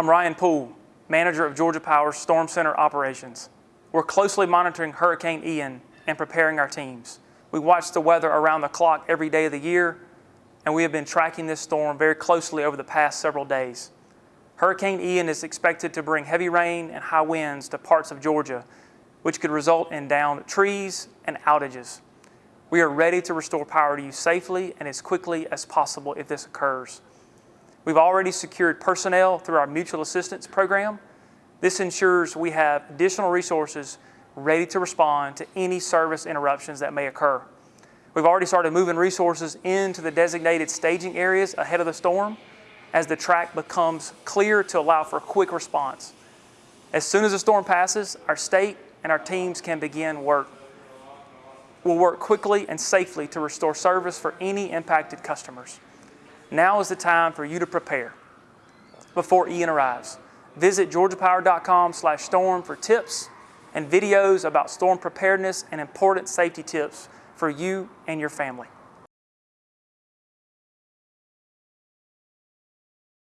I'm Ryan Poole, manager of Georgia Power's Storm Center operations. We're closely monitoring Hurricane Ian and preparing our teams. We watch the weather around the clock every day of the year, and we have been tracking this storm very closely over the past several days. Hurricane Ian is expected to bring heavy rain and high winds to parts of Georgia, which could result in downed trees and outages. We are ready to restore power to you safely and as quickly as possible if this occurs. We've already secured personnel through our mutual assistance program. This ensures we have additional resources ready to respond to any service interruptions that may occur. We've already started moving resources into the designated staging areas ahead of the storm as the track becomes clear to allow for a quick response. As soon as the storm passes, our state and our teams can begin work. We'll work quickly and safely to restore service for any impacted customers. Now is the time for you to prepare before Ian arrives. Visit georgiapower.com slash storm for tips and videos about storm preparedness and important safety tips for you and your family.